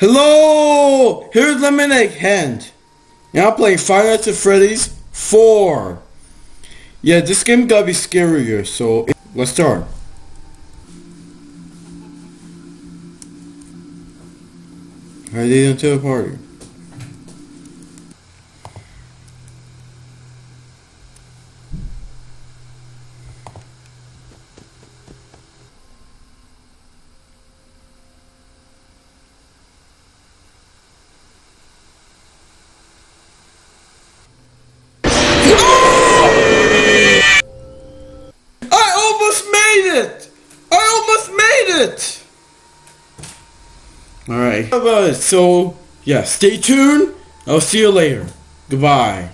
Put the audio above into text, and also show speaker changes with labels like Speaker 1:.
Speaker 1: Hello! Here's Lemonade Hand. Now I'm playing Five Nights at Freddy's 4. Yeah, this game gotta be scarier, so let's start. Alright, they into the party. I almost made it! I it! Alright. So, yeah, stay tuned. I'll see you later. Goodbye.